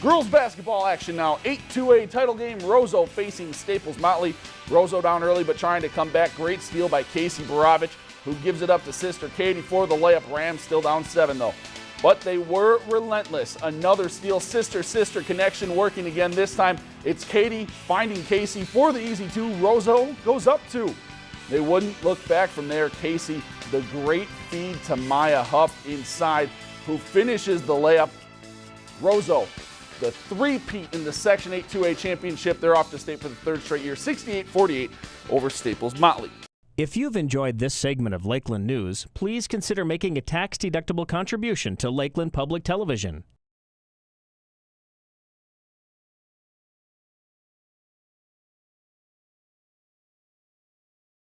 Girls basketball action now. 8-2A title game. Roseau facing Staples Motley. Roseau down early but trying to come back. Great steal by Casey Borovich, who gives it up to sister Katie for the layup. Rams still down seven though. But they were relentless. Another steal, sister-sister connection working again. This time it's Katie finding Casey for the easy two. Roseau goes up two. They wouldn't look back from there. Casey, the great feed to Maya Huff inside, who finishes the layup. Roseau the three-peat in the Section 8 2A championship. They're off to state for the third straight year, 68-48 over Staples Motley. If you've enjoyed this segment of Lakeland News, please consider making a tax-deductible contribution to Lakeland Public Television.